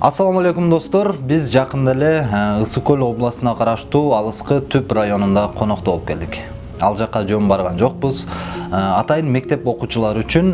Ассаламу алейкум достор. Биз жакында эле Ысык көл областына караштуу Түп районунда конокто болуп келдик. Ал жака жөн барган жокпуз. Атайын мектеп окуучулары үчүн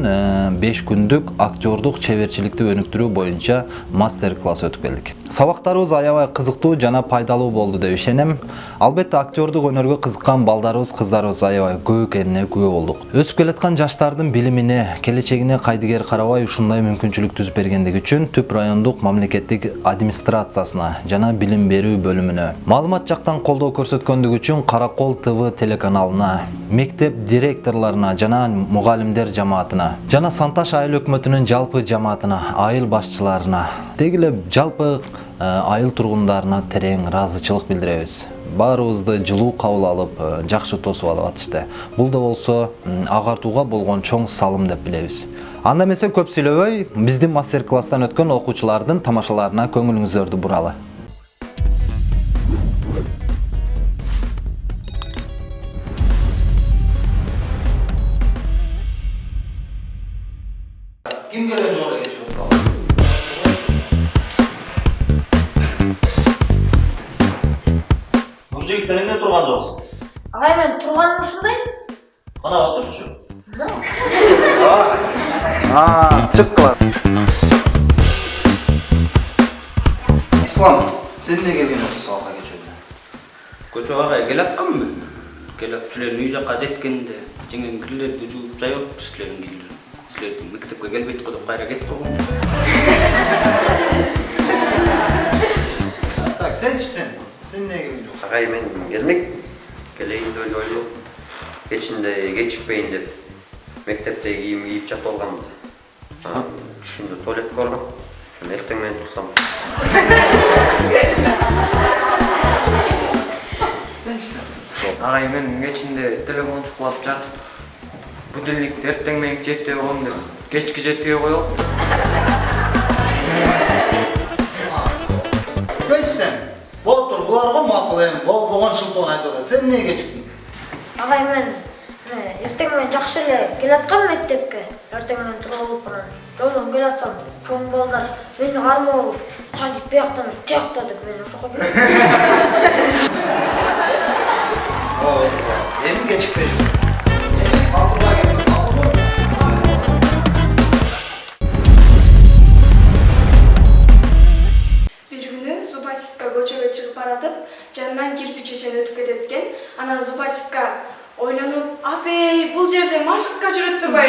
5 күндүк актёрдук чеберчиликти өнүктүрүү боюнча мастер-класс өтүп келдик. Сабактарыбыз аябай кызыктуу жана пайдалуу болду деп ишенем. Албетте актёрдук өнөргө кызыккан балдарыбыз, кыздарыбыз аябай көп экенине күбө болдук. Өсүп келаткан жаштардын билимине, келечегине кайдыгер карабай ушундай мүмкүнчүлүк түзүп бергендиги үчүн Түп райондук мамлекеттик администрациясына жана билим берүү бөлүмүнө маалымат жактан колдоо көрсөткөндүгү үчүн Каракол ТВ телеканалына, мектеп директорлоруна жана мугалимдер жамаатына жана Санташ айыл өкмөтүнүн жалпы жамаатына, айыл башчыларына, деги эле жалпы айыл тургундарына терең ыраазычылык билдиребиз. Баарыбызды жылуу кабыл алып жакшы тосуп алып атышты. Бул да болсо агартууга болгон чоң салым деп билебиз. Анда эмесе көп сүйлөбөй биздин мастер класстан өткөн окуучулардын тамашаларына көңүлүңүздөрдү буралы. Ким келген жогору кечириңиз Мужик сен эмне турган жоксуң? Агай мен турганым ушундай. Кана отурчу. чык кыла ислам сен эмне келген жоксуң сабакка кечүүгө көчөгө келатканбы келип силердин үй жака жеткенде жеңем кирлерди жууп жайып силердин кийлер силердин мектепке келбейт го деп кайра кетип койгон. Так сенчи сен сен эмне келген жоксуң? Агай мен келмек. Келейин деп эле ойлоп кечинде кечикпейин деп мектептеги кийим кийип жатып алганмын анан түшүмдө туалетке баргам анан эртең менен турсам. Сенчи сен агай мен кечинде телефон чукулап жатып будильникти эртең мененки жетиге коем деп кечки жетиге коем сенчи сен болуп тур булар го макул эми болбогон шылтоон айтып атат сен эмнеге кечиктиң Агай мен эртең менен жакшы эле келаткам мектепке. Эртең менен туруп алып анан жолдон келатсам чоң балдар мени кармап алып садик бияктан эмес тиякта деп мени ошоко жүрөт. эми кечикпей макулга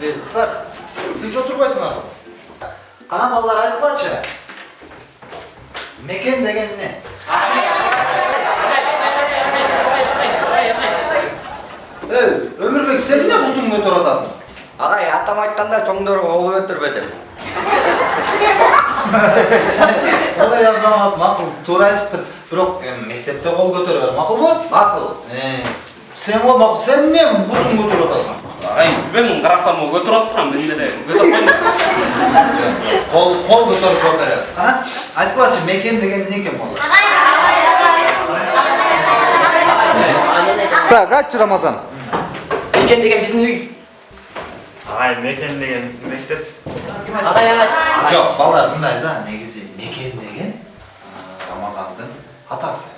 келип Эй, кыздар тынч отурбайсыңарбы кана балдар айткылачы мекен деген эмне эй өмүрбек сен эмне бутуңду көтөрүп атасың агай атам айтканда чоңдорго ого өтүрбө деп ой азамат макул туура айтыптыр бирок мектепте кол көтөрбөр макулбу макул Э, сен го макул сен эмне бутуңду көтөрүп атасың агай билбейм карасам могу көтөрүп атпырам мен деле көтөрүп койдум кол кол көтөрүп жооп беребиз кана айткылачы мекен деген эмне экен балдар так айтчы рамазан экен деген биздин үй Агай мекен деген биздин мектеп. агай агай жок балдар мындай да негизи мекен деген а, рамазандын атасы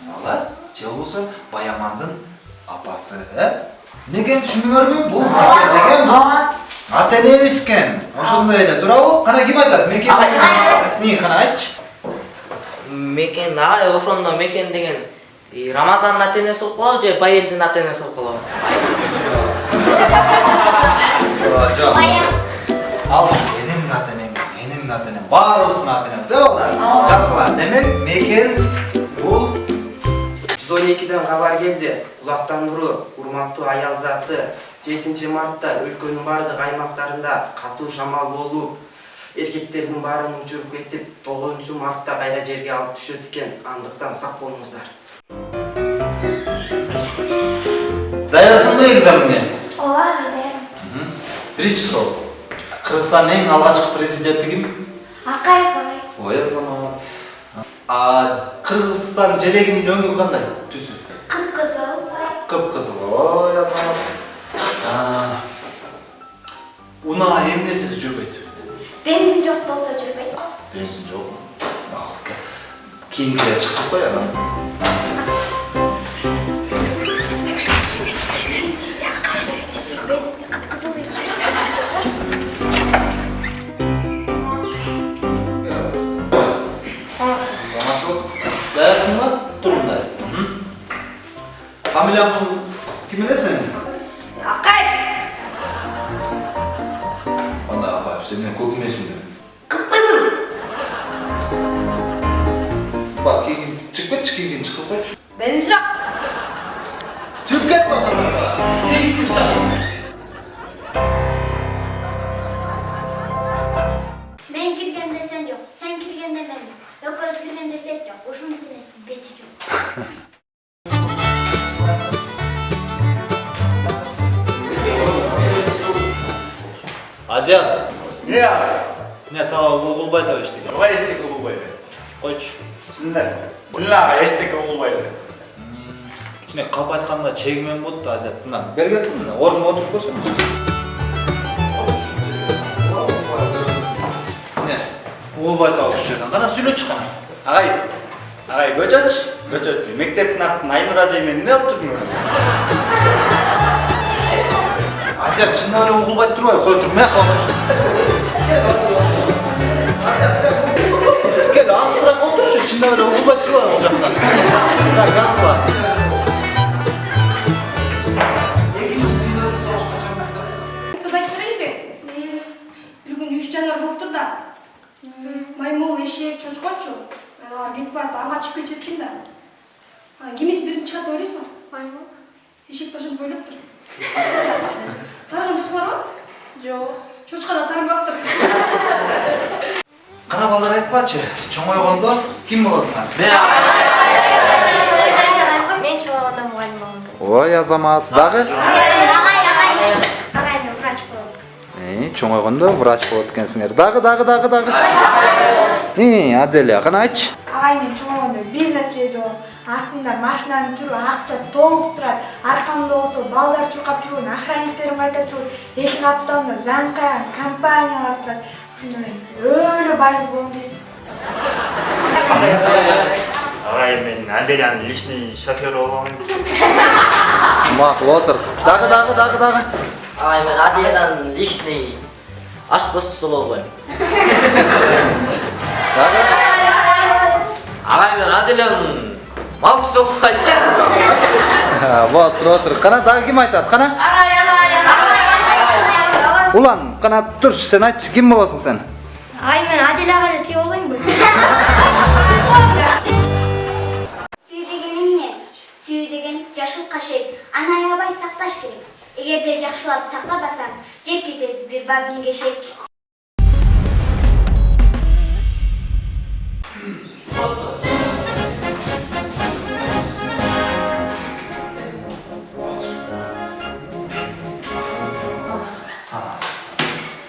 мисалы же болбосо баямандын апасы мекен түшүндүңөрбү бул деген ата энебиз экен ошондой эле туурабы кана ким айтат мекен эмне кана айтчы мекен агай ошондо мекен деген рамазандын ата энеси болуп калабы же байелдин ата энеси болуп калабы жок ал сенин ата энең менин ата энем баарыбыздын ата энебиз э балдар жазгыла демек мекен 112-ден хабар келді. Құлақтандыру урматтуу аял заты. 7 мартта өлкенің барлық аймақтарында қату жамал болу. Еркектердің барын ұшырып кетіп 9 мартта қайра жерге алып түшөт аңдықтан андықтан сақ болыңыздар. Даярсыңды экзаменге? Ола, дайын. Бірінші сұрау. кыргызстандын ең алғашқы президенті кім? ой ой азамат а кыргызстан желегинин өңү кандай? Түсү кыпкызыл кыпкызыл ой азамат А, унаа эмнесиз жүрбөйт? Бензин жок болсо жүрбөйт. Бензин жокпу кийинкилер чыгып кой анан бар кийин чыгып кетчи кийин чыгып койчу бензин жок чыгып кет отурмаса кийинсин чыгып мен киргенде сен жок сен киргенде мен жок экөөбүз киргенде сен жок ушунун бети жок азиат Не эмне сага угулбайт да эчтеке Давай угулбайды. Койчу Шынында. Билла ага эстек угулбайды. кичине калп айтканда чегимен болуп да азият мына бергенсиң мына ордуна отуруп көрсөң эмне угулбайт ал ушул жерден кана сүйлөчү кана Агай. Агай көчөч. Көчөч. Мектептин артын Айнур ажаймен эмне алып жүрдүң? азият чындап эле угулбайт турбайбы кой туруп мына алысыраак отурчу чындап эле угулбайт турбайбы бул жактан так жазгыла Кыз айтып берейинби? Бир күнү үч жанар болуптур да. Маймыл, эшек, чочкочу. Алар бет барып аңга чыгып келишет экен да. А, Кимиси биринчи чыгат деп ойлойсуң? Маймыл. Эшек ошентип ойлоптур. Тарыган жоксуңарбы? Жок. Чочка да тарынбаптыр. кана балдар айткылачы чоңойгондо ким болосуңар мен чоңойгондо мугалим болгум келет ой азамат дагы? Врач болом чоңойгондо врач болот экенсиңер. Дагы дагы дагы дагы. Аделя кана айтчы. Агай мен чоңойгондо бизнес эле жолом астында машинанын түрү акча толуп турат. Аркамда болсо балдар чуркап жүргөн охранниктерим кайтап жүрөт эки капталында замкаян компаниялар турат. Ушунда мен өлө байыз болом дейсиз Агай мен Аделянын личный шоферу болом. макул отур дагы дагы дагы дагы Ай, мен Аделядан личный ашпос болбойм. дагы Агай мен Аделян малчысы болуп кайтчы. вот тур отур кана дагы ким айтат кана улан кана турчу сен айтчы ким болосуң сен агай мен аделяга эле тие болбоймбу сүйүү деген эмне сүйүү деген жашыл кашек аны аябай сакташ керек эгерде жакшылап сактабасаң жеп кетет бир бабник эшек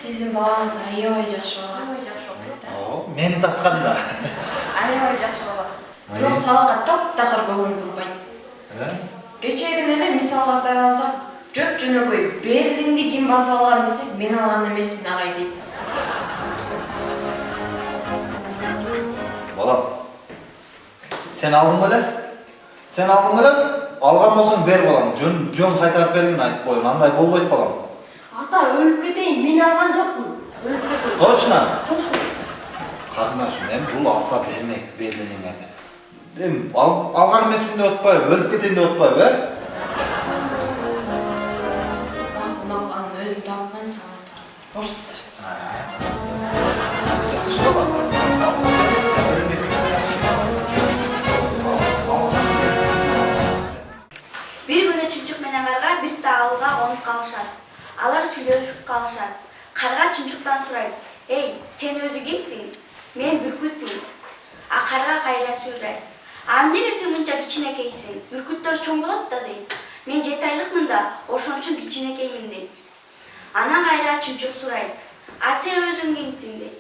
Сиздин балаңыз аябай жакшы бала. Мени тартканда Аябай жакшы бала. Бирок сабакка таптакыр көңүл бурбайт. Кечээден эле мисалга алсак, жөп жөнөкөй Берлинди ким баса алган десек, мен алган эмесмин агай дейт. балам сен алдың беле сен алдың беле алган болсоң бер балам жөн жөн кайтарып бергин айтып коеюн андай болбойт балам. Ата өлүп кетейин мен алган жокмун өлүп кетейин точно. Точно карындашым эми бул алса бермек берилиңерди эми алган эмесмин деп атпайбы өлүп кетейин деп атпайбы э Макул, анын өзү. Кошсуздар. жакшы балам алса бермек. бир күнү чымчык менен карга бир таалга конуп калышат алар сүйлөшүп калышат карга чымчыктан сурайт Ey, sen özü kimsin? Men Bürküt'mün. Akarga kayra sürer. Amdene sen mınca kiçinekeysin. Bürkütler çoğun bolat da deyim. Men jet aylıkmın da, oşon üçün kiçinekeyim deyim. Ana kayra çımçık surayt. A sen özün kimsin deyim.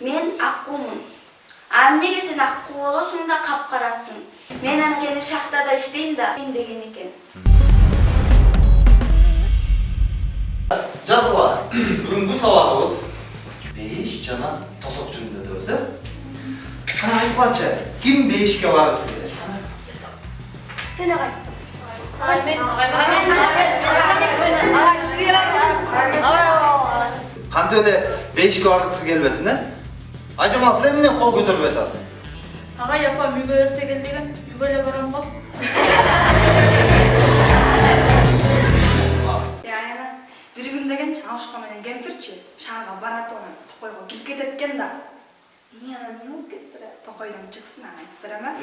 Men akkumun. Amnege sen akku olosun da kapkarasın. Men amgeni şahtada işteyim da, degen eken. жазғыла бүгінгі сабағымыз бейіш жана тосоқ жөнүндө өтөбүз э кана айтпачы ким бейишке баргысы келет кана Мен ағай. Ағай, мен, ағай, мен, ағай, мен, ағай, мен, ағай, ағай, кантип эле бейишке баргысы келбесин э ажамал сен эмне кол көтөрүп атасың Ағай апам үйге ерте кел деген, кирип кетет экен да эмне анан эмне болуп кетти токойдон чыксын анан айтып берем а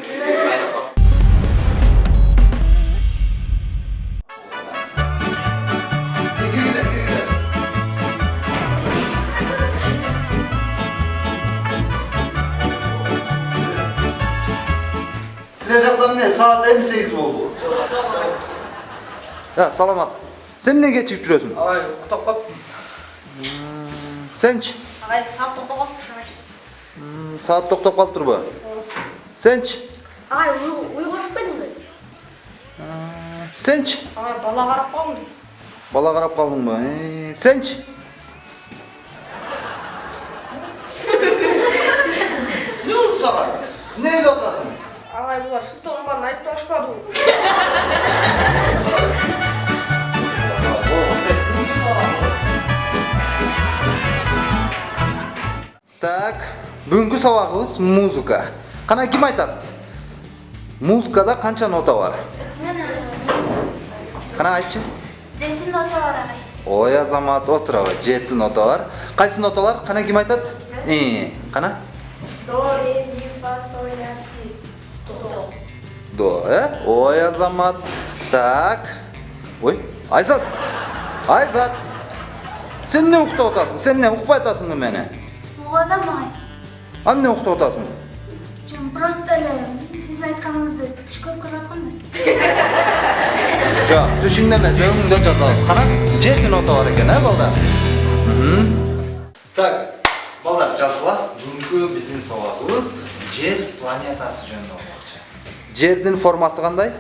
силер жакта эмне саат эми сегиз болду я саламат сен эмне кечигип жүрөсүң Ағай, ұйықтап қап. сенчи ағай, сап тоқтап. М, саат токтоп калыптырбы сенчи Ағай, уйға ұшпайдың ба? сенчи Ағай бала қарап қалдым. бала карап калдыңбы Э, сенчи эмне болду сага эмне ойлоп атасың Ағай бұлар шыттығын барын айтып ашпады ғой. Сабагыбыз музыка. Кана ким айтат музыкада канча нота бар? Мен кана айтчы жеті нота бар ағай. ой азамат отурабы жети нота бар. Кайсы ноталар? Кана ким айтат Э, кана До, ре, ми, фа, соль, ля, си. до. Э ой азамат. Так. Ой айзат. Айзат. Сен эмне уктап атасың сен эмне укпай атасыңбы мени Оғадам ағай. А эмне уктап атасың просто эле сиздин айтканыңызды түш көрүп көрүп аткам да. жок түшүңдө эмес өңүңдө жазабыз жети нота бар экен э балдар так балдар жазгыла бүгүнкү биздин сабагыбыз жер планетасы жөнүндө болмокчу жердин формасы кандай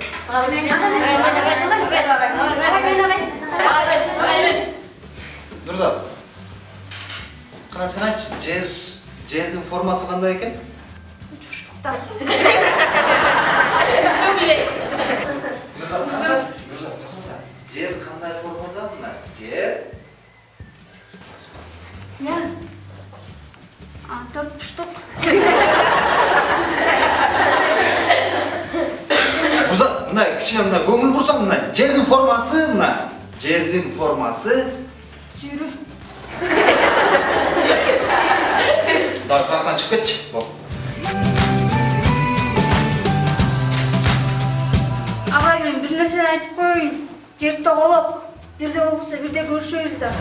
нурзат кана сен айтчы жер жердин формасы кандай экен нурзат каса нурзат каса жер кандай формада мына жер Не? А, төрт буштук. Нурзат мындай кичине мындай көңүл бурсаң мына жердин формасы мына жердин формасы Сүйрү. Дагы сабактан чыгып кетчи бол Ағай, мен бір нәрсені айтып қояйын. Жер тоғалап. Бірде болса бірде көрüşөбүз да.